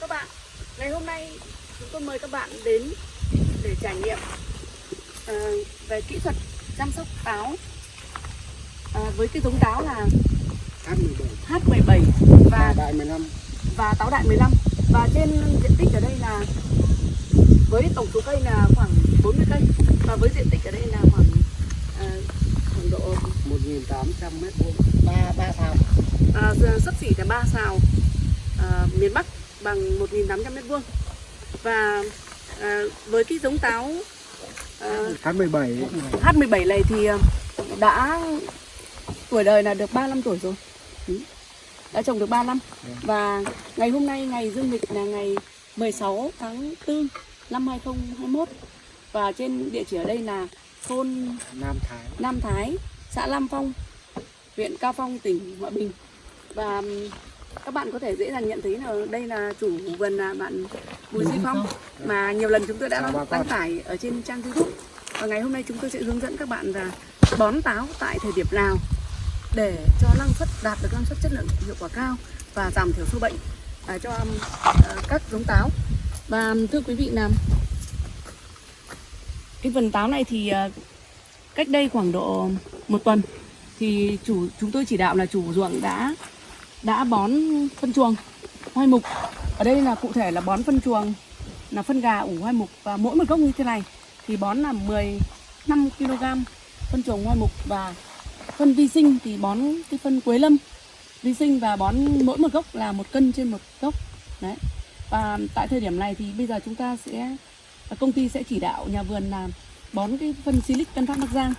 chào các bạn. Ngày hôm nay chúng tôi mời các bạn đến để trải nghiệm ờ, về kỹ thuật chăm sóc táo. Ờ, với cái giống táo là H17 H17 và Đại 15 và táo đại 15 và trên diện tích ở đây là với tổng số cây là khoảng 40 cây. Và với diện tích ở đây là khoảng ờ, khoảng độ 1.800 mét vuông. Ba ba sao à, sấp xỉ là 3 xào à, miền Bắc bằng 1.800 mét vuông. Và à, với cái giống táo à, H17 H17 này thì à, đã tuổi đời là được 35 tuổi rồi. Ừ. đã trồng được 3 năm. Và ngày hôm nay ngày dương lịch là ngày 16 tháng 4 năm 2021 và trên địa chỉ ở đây là thôn Nam Thái. Nam Thái, xã Lam Phong, huyện Cao Phong, tỉnh Hòa Bình. Và các bạn có thể dễ dàng nhận thấy là đây là chủ vườn là bạn Bùi Duy Phong mà nhiều lần chúng tôi đã đăng tải ở trên trang YouTube. Và ngày hôm nay chúng tôi sẽ hướng dẫn các bạn là bón táo tại thời điểm nào để cho năng suất đạt được năng suất chất lượng hiệu quả cao và giảm thiểu sâu bệnh à, cho ờ, các giống táo. Và thưa quý vị là cái vườn táo này thì ờ, cách đây khoảng độ một tuần thì chủ chúng tôi chỉ đạo là chủ ruộng đã đã bón phân chuồng hoai mục. Ở đây là cụ thể là bón phân chuồng là phân gà ủ hoai mục. Và mỗi một gốc như thế này thì bón là 15 kg phân chuồng hoai mục. Và phân vi sinh thì bón cái phân quế lâm vi sinh và bón mỗi một gốc là một cân trên một gốc. Đấy. Và tại thời điểm này thì bây giờ chúng ta sẽ à, công ty sẽ chỉ đạo nhà vườn là bón cái phân silic Tân Phát Bắc Giang.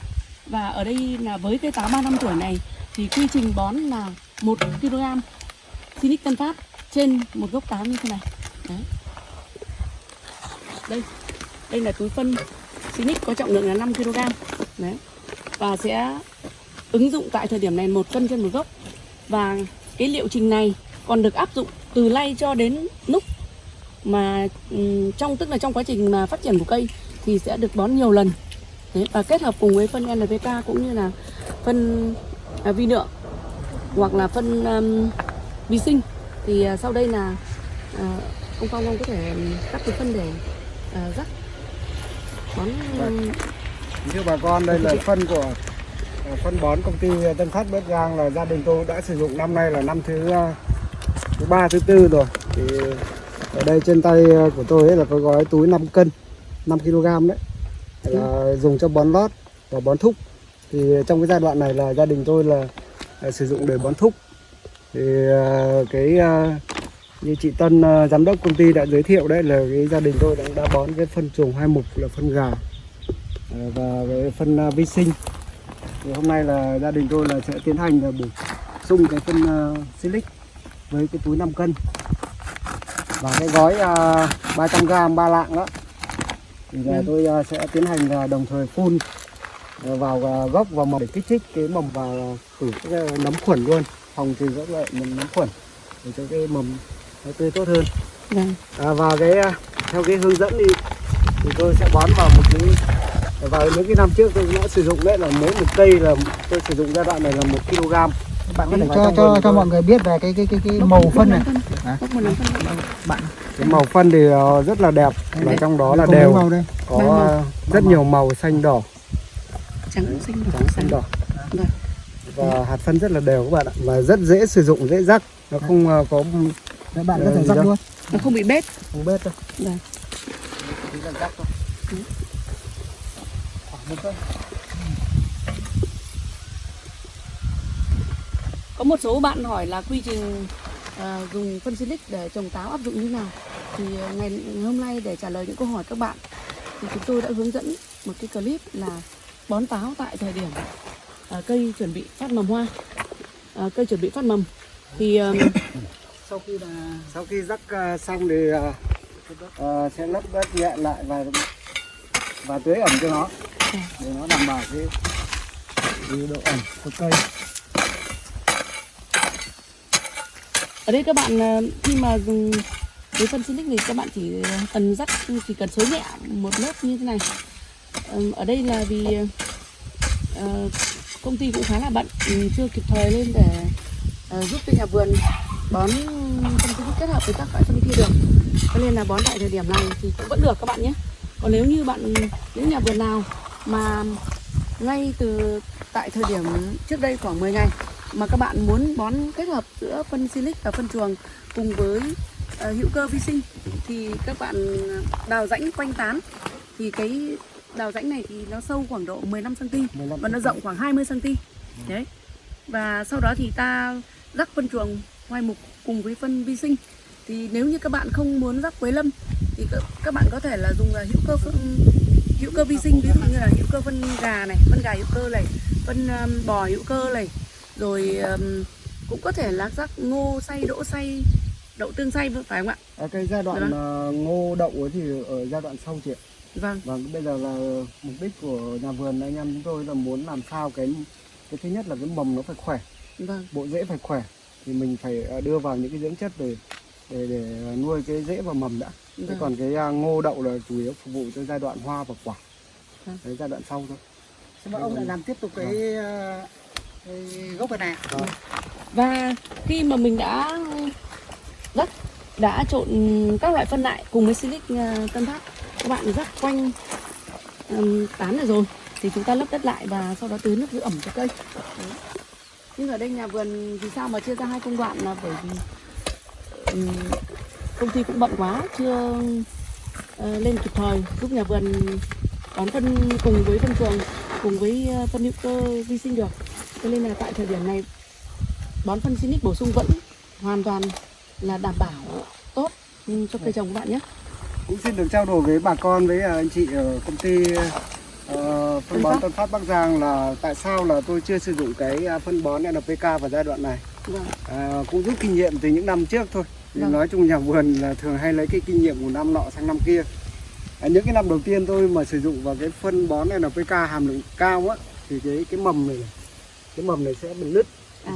Và ở đây là với cây táo ba năm tuổi này thì quy trình bón là 1 kg Sinic Tân Phát trên một gốc táo như thế này. Đấy. Đây. Đây là túi phân Sinic có trọng lượng là 5 kg. Đấy. Và sẽ ứng dụng tại thời điểm này một cân trên một gốc. Và cái liệu trình này còn được áp dụng từ nay cho đến lúc mà ừ, trong tức là trong quá trình mà phát triển của cây thì sẽ được bón nhiều lần. Đấy, và kết hợp cùng với phân NPK cũng như là phân à, vi lượng hoặc là phân um, vi sinh. Thì à, sau đây là à, ông Phong ông có thể cắt cái phân để à, rắc. Bón um, Thưa bà con đây là phân của phân bón công ty Tân Phát Bắc Giang là gia đình tôi đã sử dụng năm nay là năm thứ thứ ba thứ tư rồi. Thì ở đây trên tay của tôi ấy là có gói túi 5 cân 5 kg đấy. Là dùng cho bón lót và bón thúc. Thì trong cái giai đoạn này là gia đình tôi là sử dụng để bón thúc. Thì ờ, cái ờ, như chị Tân ờ, giám đốc công ty đã giới thiệu đấy là cái gia đình tôi đã, đã bón cái phân chuồng hai mục là phân gà Ờ, và cái phân ờ, vi sinh. Thì hôm nay là gia đình tôi là sẽ tiến hành là bổ sung cái phân silic với cái túi 5 cân. Và cái gói uh, 300 g ba lạng đó. Thì là Ừ. tôi ờ, sẽ tiến hành là đồng thời phun. ờ, vào ờ, gốc và mầm để kích thích cái mầm và khử cái ờ, nấm khuẩn luôn. Phòng trừ các loại nấm nấm khuẩn để cho cái mầm nó tươi tốt hơn. Vâng. à, và cái ờ, theo cái hướng dẫn thì thì tôi sẽ bón vào một cái vào những cái năm trước tôi đã sử dụng đấy là mỗi một cây là tôi sử dụng giai đoạn này là một kg. Bạn có thể cho cho cho mọi người biết về cái cái cái cái màu phân này. À. bạn. Cái màu phân thì ờ, rất là đẹp và trong đó là đều có ờ, rất nhiều màu xanh đỏ trắng xanh đỏ trắng xanh đỏ. Vâng. và hạt phân rất là đều các bạn ạ. Và rất dễ sử dụng dễ rắc. Nó không ờ, có Các bạn có Ờ, thể rắc luôn. Nó không bị bết. Không bết đâu. Vâng. Chỉ cần rắc thôi. Khoảng một cân. Có một số bạn hỏi là quy trình à, dùng phân silic để trồng táo áp dụng như nào? Thì à, ngày, ngày hôm nay để trả lời những câu hỏi các bạn thì chúng tôi đã hướng dẫn một cái clip là bón táo tại thời điểm à, cây chuẩn bị phát mầm hoa à, cây chuẩn bị phát mầm. Thì à, sau khi là sau khi rắc ờ, xong thì ờ, ờ, sẽ lấp đất nhẹ lại và và tưới ẩm cho nó. Để nó đảm bảo cái, cái độ ẩm của cây. Ở đây các bạn à, khi mà dùng với phân silic thì các bạn chỉ cần rắc chỉ cần xới nhẹ một lớp như thế này. Ở đây là vì Ờ, công ty cũng khá là bận ừ, chưa kịp thời lên để uh, giúp cho nhà vườn bón phân xịt kết hợp với các loại phân kia được. Cho nên là bón tại thời điểm này thì cũng vẫn được các bạn nhé. Còn nếu như bạn những nhà vườn nào mà ngay từ tại thời điểm trước đây khoảng 10 ngày mà các bạn muốn bón kết hợp giữa phân silic và phân chuồng cùng với uh, hữu cơ vi sinh thì các bạn đào rãnh quanh tán thì cái đào rãnh này thì nó sâu khoảng độ 15 cm 15 và nó rộng khoảng 20 cm. Đấy. Và sau đó thì ta rắc phân chuồng hoai mục cùng với phân vi sinh. Thì nếu như các bạn không muốn rắc quế lâm thì các- bạn có thể là dùng là hữu cơ phân hữu cơ vi sinh ví dụ như là hữu cơ phân gà này, phân gà hữu cơ này, phân um, bò hữu cơ này, rồi um, cũng có thể là rắc ngô xay, đỗ xay, đậu tương xay phải không ạ? À, cái giai đoạn Vâng. ờ, ngô đậu ấy thì ở giai đoạn sau chị ạ. Vâng, Vâng, bây giờ là mục đích của nhà vườn anh em chúng tôi là muốn làm sao cái cái thứ nhất là cái mầm nó phải khỏe, vâng, bộ rễ phải khỏe thì mình phải ờ, đưa vào những cái dưỡng chất để để để nuôi cái rễ và mầm đã. Thế vâng. còn cái à, ngô đậu là chủ yếu phục vụ cho giai đoạn hoa và quả. Vâng. Đấy giai đoạn sau thôi. Sao mà ông lại làm tiếp tục cái, ờ, cái gốc này này Và khi mà mình đã rắc đã trộn các loại phân lại cùng với silic tân phát các bạn rắc quanh um, tán này rồi thì chúng ta lấp đất lại và sau đó tưới nước giữ ẩm cho cây Đấy. nhưng ở đây nhà vườn vì sao mà chia ra hai công đoạn là bởi vì um, công ty cũng bận quá chưa uh, lên kịp thời giúp nhà vườn bón phân cùng với phân chuồng cùng với ờ, phân hữu cơ vi sinh được cho nên là tại thời điểm này bón phân Sinic bổ sung vẫn hoàn toàn là đảm bảo tốt cho cây trồng các bạn nhé. Cũng xin được trao đổi với bà con với à, anh chị ở công ty ờ, phân bón. Tân Phát Bắc Giang là tại sao là tôi chưa sử dụng cái à, phân bón NPK vào giai đoạn này. Vâng, À, cũng rút kinh nghiệm từ những năm trước thôi. Thì Vâng. nói chung nhà vườn là thường hay lấy cái kinh nghiệm của năm nọ sang năm kia. À, những cái năm đầu tiên tôi mà sử dụng vào cái phân bón NPK hàm lượng cao á thì cái cái mầm này, này cái mầm này sẽ bị nứt À.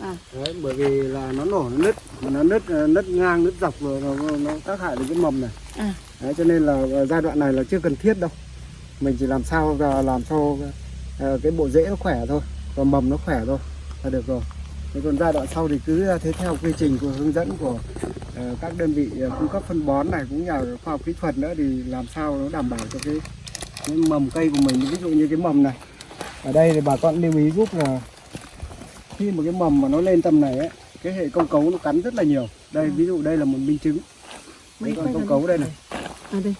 à, Đấy, bởi vì là nó nổ nó nứt mà nó nứt nứt ngang nứt dọc rồi nó, nó tác hại đến cái mầm này à, Đấy, cho nên là ờ, giai đoạn này là chưa cần thiết đâu. Mình chỉ làm sao là làm cho ờ, cái bộ rễ nó khỏe thôi và mầm nó khỏe thôi là được rồi. Thế còn giai đoạn sau thì cứ ờ, thế theo quy trình của hướng dẫn của các đơn vị cung cấp phân bón này cũng nhờ khoa học kỹ thuật nữa thì làm sao nó đảm bảo cho cái, cái mầm cây của mình. Ví dụ như cái mầm này ở đây thì bà con lưu ý giúp là khi mà cái mầm mà nó lên tầm này ấy cái hệ công cấu nó cắn rất là nhiều. Đây ví dụ đây là một minh chứng. Mấy quay công cấu đây này à đây.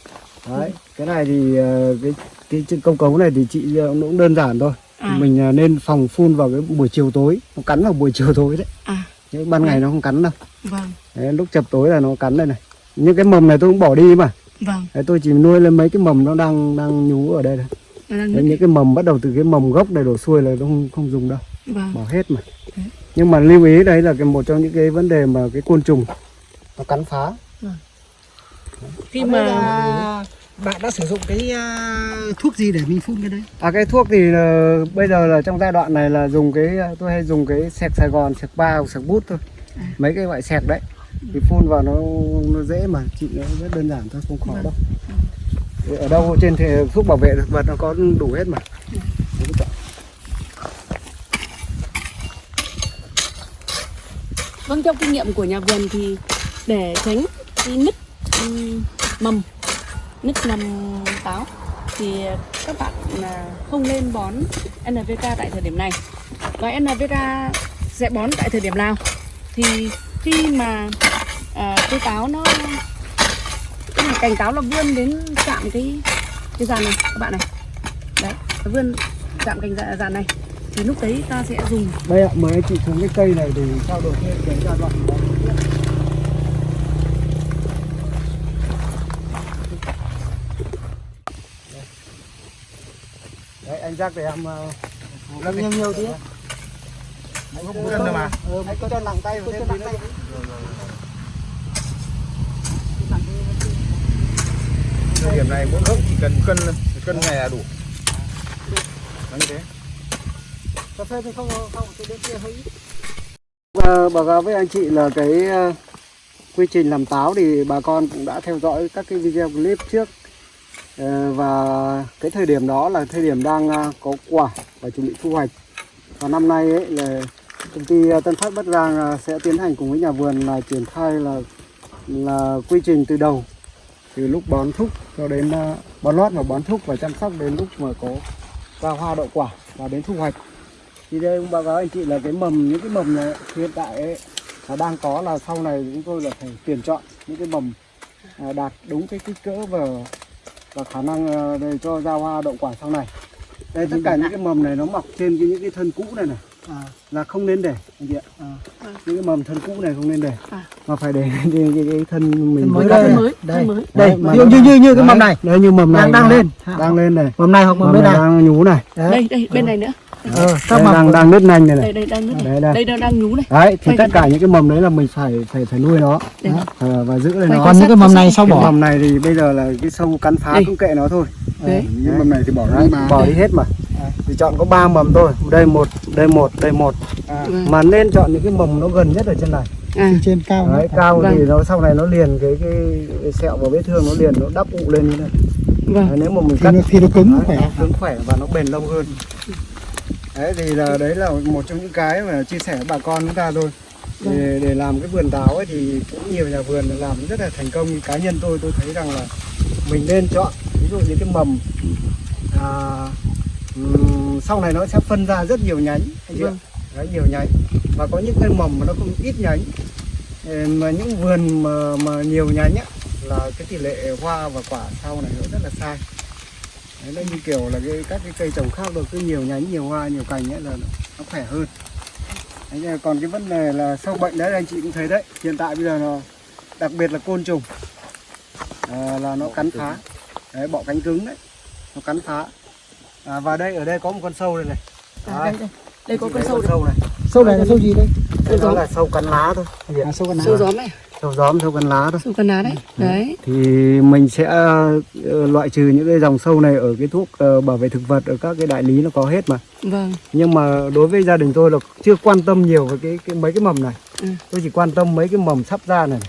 Đấy, cái này thì ờ, cái cái chân công cấu này thì chị ờ, cũng đơn giản thôi. À, Mình ờ, nên phòng phun vào cái buổi chiều tối, nó cắn vào buổi chiều tối đấy. à, Chứ ban ngày nó không cắn đâu. vâng, Đấy, lúc chập tối là nó cắn đây này. Những cái mầm này tôi cũng bỏ đi mà. vâng. Đấy, tôi chỉ nuôi lên mấy cái mầm nó đang đang nhú ở đây này. Đang Đấy, những cái mầm bắt đầu từ cái mầm gốc này đổ xuôi là nó không không dùng đâu, Vâng, bỏ hết mà. Thế. Nhưng mà lưu ý đấy là cái một trong những cái vấn đề mà cái côn trùng nó cắn phá. Khi mà là bạn đã sử dụng cái ờ, thuốc gì để mình phun cái đấy À cái thuốc thì ờ, bây giờ là trong giai đoạn này là dùng cái ờ, tôi hay dùng cái sẹc Sài Gòn, sẹc ba hoặc sẹc bút thôi. À. Mấy cái loại sẹc đấy. Thì phun vào nó nó dễ mà chị nó rất đơn giản thôi, không khó Vâng. đâu. Thì Ở đâu trên thể thuốc bảo vệ thực vật nó có đủ hết mà. Rồi. vâng trong kinh nghiệm của nhà vườn thì để tránh cái nứt mầm, nứt mầm táo. Thì các bạn à, không nên bón NPK tại thời điểm này. Và NPK sẽ bón tại thời điểm nào? Thì khi mà à, cây táo nó cái cành táo nó vươn đến chạm cái cái dàn này các bạn này. Đấy nó vươn chạm cành dạ- dàn này. Thì lúc đấy ta sẽ dùng. Đây ạ, mời anh chị xuống cái cây này để trao đổi thêm cái giai đoạn. Anh rắc để em ờ, Làm nhiều nhiều tí. Không có cân đâu mà. Ừ, anh có cho nặng tay thêm tí nữa. thời điểm này mỗi gốc chỉ cần cân cân này là đủ. Nó như thế. Cà phê thì không không tôi đến kia hơi ít. Và báo cáo với anh chị là cái ờ, quy trình làm táo thì bà con cũng đã theo dõi các cái video clip trước. Ờ, Ờ, và cái thời điểm đó là thời điểm đang à, có quả và chuẩn bị thu hoạch. Và năm nay ấy là công ty à, Tân Phát Bắc Giang à, sẽ tiến hành cùng với nhà vườn là triển khai là là quy trình từ đầu từ lúc bón thúc cho đến bón lót và bón thúc và chăm sóc đến lúc mà có ra hoa đậu quả và đến thu hoạch. Thì đây cũng báo cáo anh chị là cái mầm những cái mầm này hiện tại ấy, là đang có là sau này chúng tôi là phải tuyển chọn những cái mầm đạt đúng cái kích cỡ và và khả năng à, để cho ra hoa đậu quả sau này. Đây tất cả những cái mầm này nó mọc trên cái, những cái thân cũ này này à, là không nên để anh chị ạ. À. những cái mầm thân cũ này không nên để À. mà phải để cái, cái, cái thân mình Thân mới đây. mới đây. đây mà dụ như như như cái mầm này. đấy như mầm này đang đang lên. đang lên này mầm này hoặc mầm mầm bên này này. đang nhú này. Đấy. Đây đây bên này nữa ờ, các đây, mầm đang đang nứt nành này đây này. Đây đang nước Đấy, này đây. đây đang đang nhú này. Đấy thì Quay tất cả những cái mầm đấy là mình phải phải phải nuôi nó. Đây. Ờ, và giữ Quay nó còn những cái mầm này sau cái bỏ? Mầm này thì bây giờ là cái sâu cắn phá Đây. cũng kệ nó thôi. Đấy những mầm này thì bỏ mà bỏ đi hết mà. Thì chọn có ba mầm thôi. Đây một đây một đây một. Vâng. mà nên chọn những cái mầm nó gần nhất ở trên này. À. Trên cao đấy nữa. cao thì Vâng. nó sau này nó liền cái cái, cái sẹo vào vết thương nó liền nó đắp ụ lên như này. Vâng. Đấy, nếu mà mình thì cắt nó, thì nó cứng đấy, khỏe. nó cứng khỏe và nó bền lâu hơn đấy thì là đấy là một trong những cái mà chia sẻ với bà con chúng ta thôi. Để, để làm cái vườn táo ấy thì cũng nhiều nhà vườn làm rất là thành công. Cá nhân tôi tôi thấy rằng là mình nên chọn ví dụ như cái mầm à, sau này nó sẽ phân ra rất nhiều nhánh anh chị ạ. Vâng. đấy, nhiều nhánh. Và có những cái mầm mà nó không ít nhánh. Ờ, mà những vườn mà, mà nhiều nhánh á là cái tỷ lệ hoa và quả sau này nó rất là sai đấy, nó như kiểu là cái các cái cây trồng khác được cứ nhiều nhánh nhiều hoa nhiều cành ấy là nó khỏe hơn. Đấy, còn cái vấn đề là sâu bệnh đấy anh chị cũng thấy đấy. Hiện tại bây giờ nó đặc biệt là côn trùng. À, là nó cắn phá. Đấy, bọ cánh cứng đấy. Nó cắn phá. À, và đây ở đây có một con sâu đây này. À, đây đây. Đây có con sâu đây sâu này. Sâu này là sâu gì đây? Đây nó là sâu cắn lá thôi. À, sâu con sâu gióm này sâu gióm sâu cắn lá thôi sâu con lá đấy đấy. Thì mình sẽ ờ, loại trừ những cái dòng sâu này ở cái thuốc ờ, bảo vệ thực vật ở các cái đại lý nó có hết mà. Vâng. Nhưng mà đối với gia đình tôi là chưa quan tâm nhiều về cái, cái mấy cái mầm này. Ừ. tôi chỉ quan tâm mấy cái mầm sắp ra này.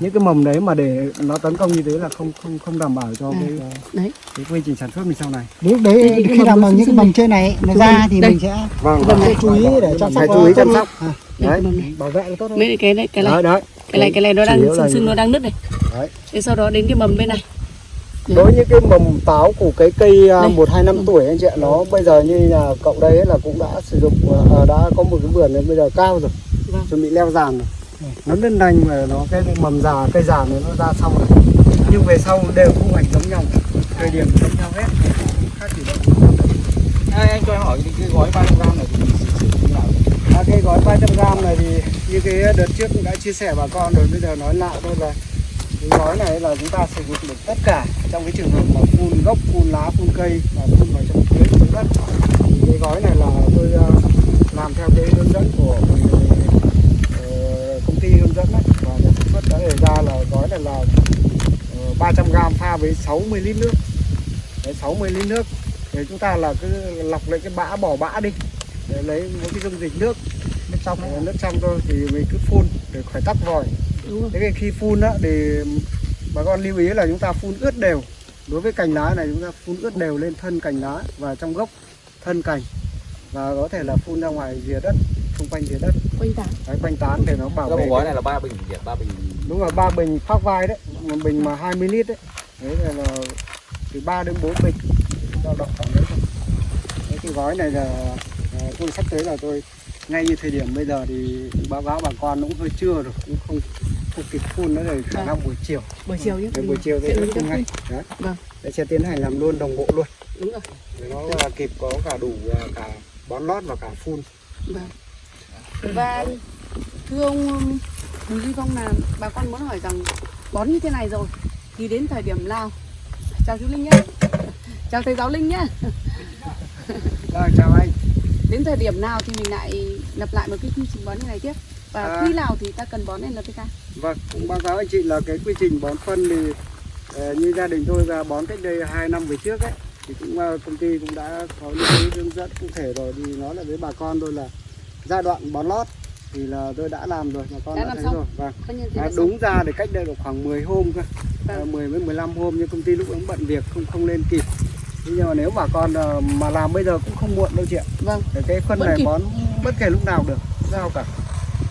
Những cái mầm đấy mà để nó tấn công như thế là không không không đảm bảo cho À. cái, đấy. cái quy trình sản xuất mình sau này. Đấy, Thì đấy cái khi nào mà những cái mầm trên này nó ra thì đây. mình sẽ vâng Vâng, phải chú ý để chăm sóc phải chú ý chăm sóc. À, đấy. Bảo vệ nó tốt hơn mấy cái này. Cái này. Đấy đấy cái này cái này nó đang sưng như sưng nó đang nứt này. Đấy. thế sau đó đến cái mầm bên này. Đối với những cái mầm táo của cái cây à, một hai năm tuổi anh chị ạ nó bây giờ như là cậu đây ấy là cũng đã sử dụng à, đã có một cái vườn này bây giờ cao rồi. Vâng. chuẩn bị leo giàn rồi. Nó lên đành mà nó cái mầm già cây già này nó ra xong rồi. Nhưng về sau đều thu hoạch giống nhau. Thời điểm giống nhau hết. Không khác gì đâu. Anh cho em hỏi cái, cái gói 300 gram này thì sử dụng như cái gói 300 gram này thì như cái đợt trước cũng đã chia sẻ bà con rồi bây giờ nói lại thôi là cái gói này là chúng ta sử dụng được tất cả trong cái trường hợp mà phun gốc phun lá phun cây và phun vào trong tưới dưới đất. Thì cái gói này là tôi ờ, làm theo cái hướng dẫn của ờ, công ty hướng dẫn đấy. Và nhà sản xuất đã đề ra là gói này là ờ, 300 gram pha với 60 lít nước. Đấy, 60 lít nước. Để chúng ta là cứ lọc lấy cái bã bỏ bã đi để lấy một cái dung dịch nước nước trong nước trong thôi thì mình cứ phun để khỏi tắc vòi. Đúng rồi. Thế khi phun á thì bà con lưu ý là chúng ta phun ướt đều. Đối với cành lá này chúng ta phun ướt đều lên thân cành lá và trong gốc thân cành. Và có thể là phun ra ngoài rìa đất xung quanh rìa đất. Quanh tán. Đấy, quanh tán để nó bảo Cái vệ gói này là ba bình nhỉ? ba bình đúng rồi ba bình phát vai đấy một bình mà 20 lít đấy. Đấy là, là từ 3 đến 4 bình. Dao động khoảng đấy thôi. Đấy, cái gói này là à, tôi sắp tới là tôi ngay như thời điểm bây giờ thì báo cáo bà con cũng hơi trưa rồi cũng không không kịp phun nữa rồi khả Vâng. năng buổi chiều. Buổi chiều nhé buổi chiều thì Sẽ dẫn ngay đấy. Vâng. để sẽ tiến hành làm luôn đồng bộ luôn. Đúng rồi. Để nó là kịp có cả đủ à, cả bón lót và cả phun. Vâng. Và thưa ông um, Bùi Duy Phong là bà con muốn hỏi rằng bón như thế này rồi thì đến thời điểm nào? Chào chú Linh nhé chào thầy giáo Linh nhé rồi chào anh đến thời điểm nào thì mình lại lập lại một cái quy trình bón như này tiếp? Và À. khi nào thì ta cần bón NPK Vâng, cũng báo cáo anh chị là cái quy trình bón phân thì ờ, như gia đình tôi là bón cách đây 2 năm về trước ấy thì cũng ờ, công ty cũng đã có những cái hướng dẫn cụ thể rồi. Thì nói là với bà con tôi là giai đoạn bón lót thì là tôi đã làm rồi bà con Đã đã, làm thấy xong. rồi. Vâng thế à, đúng ra thì cách đây được khoảng 10 hôm cơ. Vâng. à, 10 với 15 hôm nhưng công ty lúc ấy bận việc không không lên kịp nhưng mà nếu bà con ờ, mà làm bây giờ cũng không muộn đâu chị ạ. Vâng. Để cái phân Vẫn này kịp. bón bất kể lúc nào được sao cả.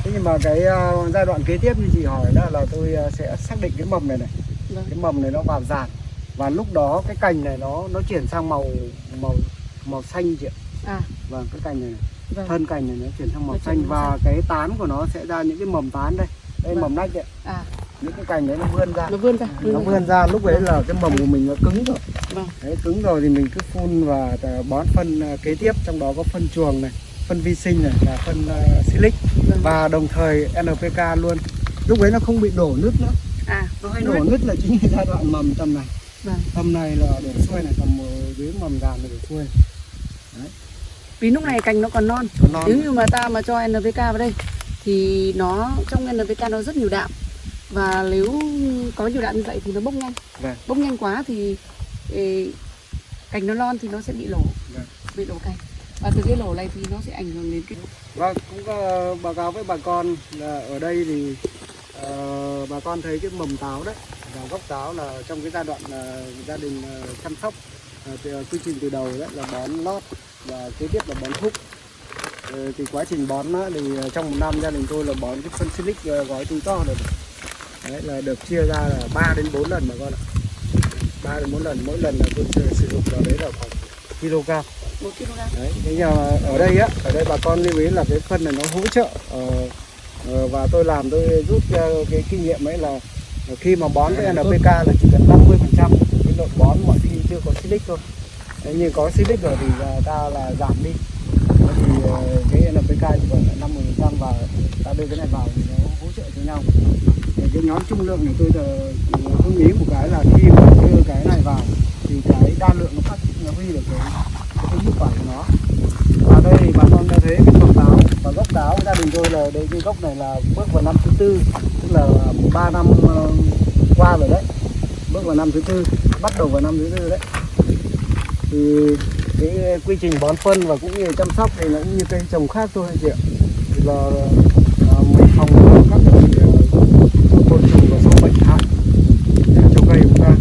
Thế nhưng mà cái ờ, giai đoạn kế tiếp như chị hỏi đó là tôi ờ, sẽ xác định cái mầm này này. Vâng. cái mầm này nó vào giàn và lúc đó cái cành này nó nó chuyển sang màu màu màu xanh chị ạ. À, vâng cái cành này, này. Vâng. thân cành này nó chuyển sang màu Nó xanh và cái tán của nó sẽ ra những cái mầm tán đây. Đây Vâng. mầm nách đấy À, những cái cành đấy nó vươn ra. Nó vươn ra. nó vươn ra lúc đấy là cái mầm của mình nó cứng rồi. Vâng. đấy cứng rồi thì mình cứ phun và ờ, bón phân ờ, kế tiếp. Trong đó có phân chuồng này phân vi sinh này và phân uh, silic Vâng. và đồng thời NPK luôn. Lúc đấy nó không bị đổ nứt nữa. À, nó hay đổ nứt. là chính là giai đoạn mầm tầm này. Vâng. tầm này là đổ xuôi này tầm dưới mầm gàn là đổ xuôi. Vì lúc này cành nó còn non. còn non. Nếu như mà ta mà cho NPK vào đây thì nó trong NPK nó rất nhiều đạm và nếu có nhiều đạm như vậy thì nó bốc nhanh. Vâng. Bốc nhanh quá thì ê, cành nó non thì nó sẽ bị lổ, Vâng. bị lổ cành. Và từ cái lổ này thì nó sẽ ảnh hưởng đến cái Vâng, cũng có báo cáo với bà con là ở đây thì ờ, bà con thấy cái mầm táo đấy và gốc táo là trong cái giai đoạn ờ, gia đình ờ, chăm sóc thì, ờ, quy trình từ đầu đấy là bón lót và kế tiếp là bón thúc thì quá trình bón thì trong một năm gia đình tôi là bón cái phân silic ờ, gói túi to rồi đấy là được chia ra là 3 đến 4 lần bà con ạ 3 đến 4 lần mỗi lần là tôi sử dụng vào đấy là khoảng kg một kg. Đấy, thế nhưng mà ở đây á, ở đây bà con lưu ý là cái phân này nó hỗ trợ ờ, ờ, và tôi làm tôi rút ờ, cái kinh nghiệm ấy là khi mà bón với NPK là chỉ cần 50 phần trăm của cái lượng bón mọi khi chưa có silic thôi. Thế nhưng có silic rồi thì ta là giảm đi. Thì ờ, cái NPK chỉ còn là 50 phần trăm và ta đưa cái này vào thì nó hỗ trợ cho nhau. Cái nhóm trung lượng này tôi giờ tôi nghĩ một cái là khi mà đưa cái này vào thì cái đa lượng nó phát nó huy được cái cái hiệu quả của nó. Và đây thì bà con đã thấy cái gốc táo, và gốc táo gia đình tôi là đây, cái gốc này là bước vào năm thứ tư, tức là ba năm ờ, qua rồi đấy. Bước vào năm thứ tư, bắt đầu vào năm thứ tư đấy. Thì cái quy trình bón phân và cũng như chăm sóc thì nó cũng như cây trồng khác thôi anh chị ạ. Thì là ờ, mình phòng ngừa các loại ờ, côn trùng và sâu bệnh hại để cho cây của chúng ta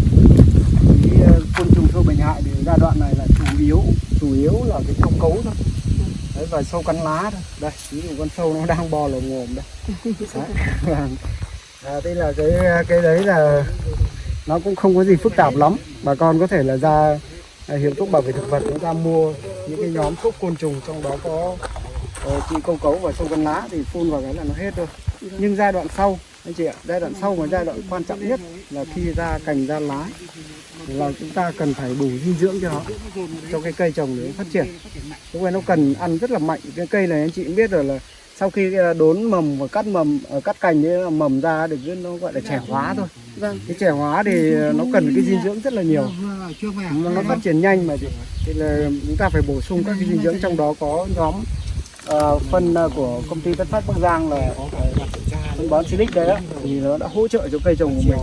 cái ờ, côn trùng sâu bệnh hại thì giai đoạn này là chủ yếu chủ yếu là cái thông cấu thôi đấy và sâu cắn lá thôi. Đây ví dụ con sâu nó đang bò lồng ngồm đây. Đấy. À, đây là cái cái đấy là nó cũng không có gì phức tạp lắm. Bà con có thể là ra à, hiệu thuốc bảo vệ thực vật chúng ta mua những cái nhóm thuốc côn trùng trong đó có ờ, trị câu cấu và sâu cắn lá thì phun vào cái là nó hết thôi. Nhưng giai đoạn sau anh chị ạ giai đoạn sau mà giai đoạn quan trọng nhất là khi ra cành ra lá là chúng ta cần phải bù dinh dưỡng cho nó cho cái cây trồng để nó phát triển. Lúc này nó cần ăn rất là mạnh. Cái cây này anh chị cũng biết rồi là sau khi ờ, đốn mầm và cắt mầm ờ, cắt cành ấy mầm ra được nó gọi là trẻ hóa thôi. Vâng. cái trẻ hóa thì nó cần cái dinh dưỡng rất là nhiều. Nó, phát triển nhanh mà thì là chúng ta phải bổ sung các cái dinh dưỡng trong đó có nhóm ờ, phân ờ, của công ty Tân Phát Bắc Giang là phân bón Silic đấy đó thì nó đã hỗ trợ cho cây trồng của mình.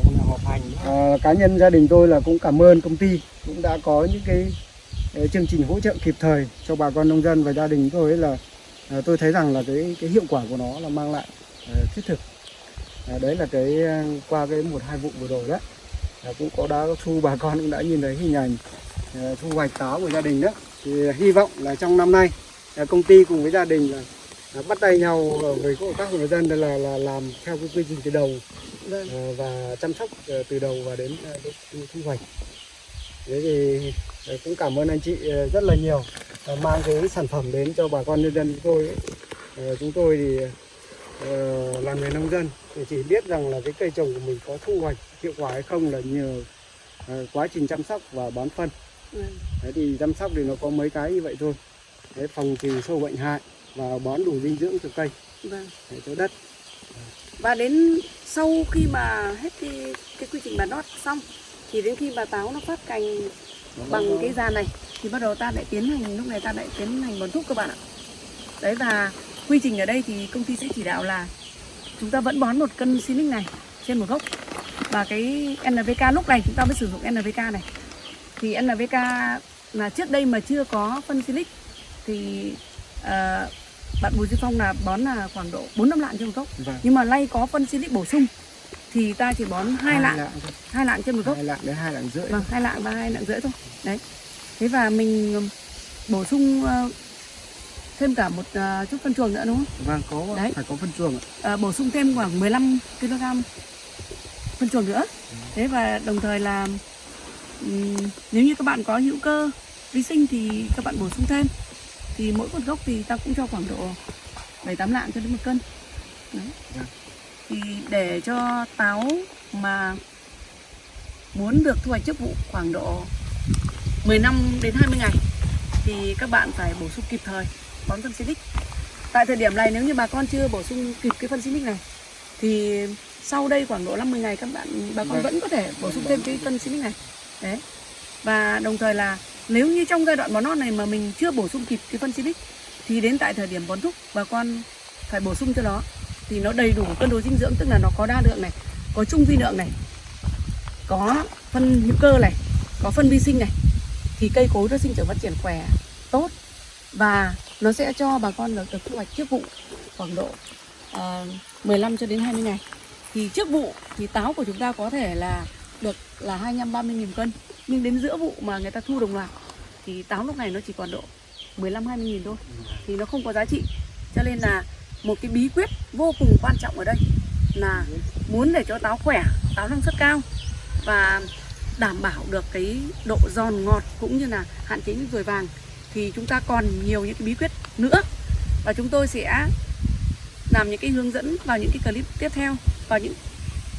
Ờ, cá nhân gia đình tôi là cũng cảm ơn công ty cũng đã có những cái ờ, chương trình hỗ trợ kịp thời cho bà con nông dân và gia đình tôi ấy là ờ, tôi thấy rằng là cái cái hiệu quả của nó là mang lại ờ, thiết thực. Ờ, đấy là cái ờ, qua cái một hai vụ vừa rồi đó. Ờ, cũng có đã thu bà con cũng đã nhìn thấy hình ảnh ờ, thu hoạch táo của gia đình đó. Thì ờ, hy vọng là trong năm nay công ty cùng với gia đình là bắt tay nhau với các hộ dân là là làm theo cái quy trình từ đầu. Vâng. ờ, và chăm sóc ờ, từ đầu và đến ờ, thu hoạch. Thế thì cũng cảm ơn anh chị rất là nhiều mang cái sản phẩm đến cho bà con nhân dân chúng tôi chúng tôi thì là người nông dân thì chỉ biết rằng là cái cây trồng của mình có thu hoạch hiệu quả hay không là nhờ quá trình chăm sóc và bón phân. Vâng. Đấy thì chăm sóc thì nó có mấy cái như vậy thôi Đấy, phòng trừ sâu bệnh hại và bón đủ dinh dưỡng cho cây Vâng. để cho đất Và đến sau khi mà hết cái cái quy trình bà nót xong thì đến khi bà táo nó phát cành bằng cái giàn này thì bắt đầu ta lại tiến hành lúc này ta lại tiến hành bón thúc các bạn ạ. Đấy và quy trình ở đây thì công ty sẽ chỉ đạo là chúng ta vẫn bón một cân silic này trên một gốc và cái NPK lúc này chúng ta mới sử dụng NPK này thì NPK là trước đây mà chưa có phân silic thì ờ, bạn Bùi Duy Phong là bón là khoảng độ 4 năm lạng trên một gốc. Vâng. nhưng mà nay có phân silic bổ sung thì ta chỉ bón hai lạng thôi. hai lạng trên một gốc. Hai lạng đến hai lạng rưỡi. Vâng hai lạng và hai lạng rưỡi thôi. Đấy. Thế và mình ừm, bổ sung ờ, thêm cả một à, chút phân chuồng nữa đúng không? vâng có Đấy. phải có phân chuồng ạ. À, bổ sung thêm khoảng 15 kg phân chuồng nữa. Thế và đồng thời là ừm, nếu như các bạn có hữu cơ vi sinh thì các bạn bổ sung thêm thì mỗi một gốc thì ta cũng cho khoảng độ 7 8 lạng cho đến một cân Đấy. Vâng. thì để cho táo mà muốn được thu hoạch trước vụ khoảng độ 15 đến 20 ngày thì các bạn phải bổ sung kịp thời bón phân xịt tại thời điểm này nếu như bà con chưa bổ sung kịp cái phân xịt này thì sau đây khoảng độ 50 ngày các bạn bà con Vâng. vẫn có thể bổ sung thêm cái phân xịt này đấy và đồng thời là nếu như trong giai đoạn bón non này mà mình chưa bổ sung kịp cái phân xịt thì đến tại thời điểm bón thúc bà con phải bổ sung cho nó thì nó đầy đủ cân đối dinh dưỡng tức là nó có đa lượng này có trung vi lượng này có phân hữu cơ này có phân vi sinh này thì cây cối nó sinh trưởng phát triển khỏe tốt. Và nó sẽ cho bà con được, được thu hoạch trước vụ khoảng độ ờ, uh, 15 cho đến 20 ngày. Thì trước vụ thì táo của chúng ta có thể là được là 25 30 nghìn cân. Nhưng đến giữa vụ mà người ta thu đồng loạt thì táo lúc này nó chỉ còn độ 15 20 nghìn thôi. Thì nó không có giá trị. Cho nên là một cái bí quyết vô cùng quan trọng ở đây là muốn để cho táo khỏe, táo năng suất cao và đảm bảo được cái độ giòn ngọt cũng như là hạn chế những ruồi vàng thì chúng ta còn nhiều những cái bí quyết nữa. Và chúng tôi sẽ làm những cái hướng dẫn vào những cái clip tiếp theo, vào những,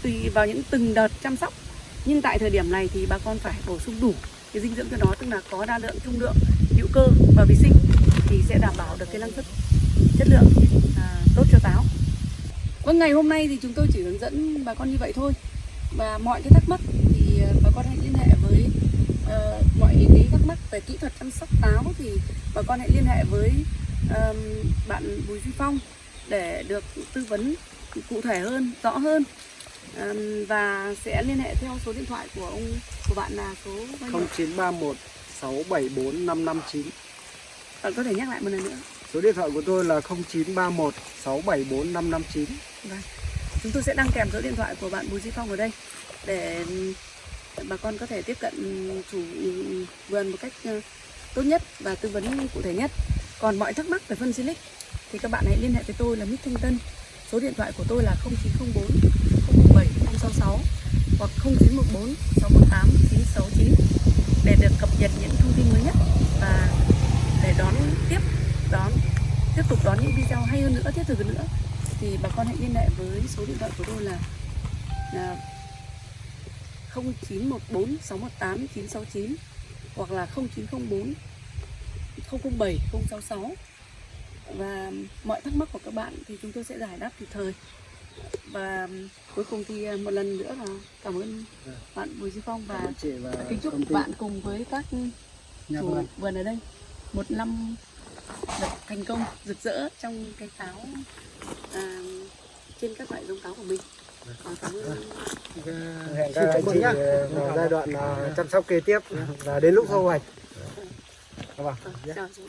tùy vào những từng đợt chăm sóc nhưng tại thời điểm này thì bà con phải bổ sung đủ cái dinh dưỡng cho nó tức là có đa lượng trung lượng hữu cơ và vi sinh thì sẽ đảm bảo được cái năng suất chất lượng à, tốt cho táo. Vâng ngày hôm nay thì chúng tôi chỉ hướng dẫn bà con như vậy thôi. Và mọi cái thắc mắc thì à, bà con hãy liên hệ với uh, mọi cái thắc mắc về kỹ thuật chăm sóc táo thì bà con hãy liên hệ với ờm, bạn Bùi Duy Phong để được tư vấn cụ thể hơn, rõ hơn và sẽ liên hệ theo số điện thoại của ông của bạn là số bao nhiêu? 0931 674 559 Bạn có thể nhắc lại một lần nữa. số điện thoại của tôi là 0931 674 559 Vâng. Chúng tôi sẽ đăng kèm số điện thoại của bạn Bùi Duy Phong ở đây để bà con có thể tiếp cận chủ vườn một cách ờ, tốt nhất và tư vấn cụ thể nhất. Còn mọi thắc mắc về phân silic thì các bạn hãy liên hệ với tôi là Mít Thanh Tân. Số điện thoại của tôi là 0904 7 066 hoặc 0914 618 969 để được cập nhật những thông tin mới nhất và để đón tiếp đón tiếp tục đón những video hay hơn nữa thiết thực hơn nữa. Thì bà con hãy liên hệ với số điện thoại của tôi là, là 0914 618 969 hoặc là 0904 007 066 và mọi thắc mắc của các bạn thì chúng tôi sẽ giải đáp kịp thời và cuối cùng thì một lần nữa là cảm ơn bạn Bùi Duy Phong và chị và kính chúc bạn cùng với các nhà chủ vườn. ở đây. Một năm được thành công rực rỡ trong cái táo à, trên các loại giống táo của mình. Và cảm ơn hẹn các anh chị vào giai đoạn à, chăm sóc kế tiếp và đến lúc thu hoạch. Vâng, chào chú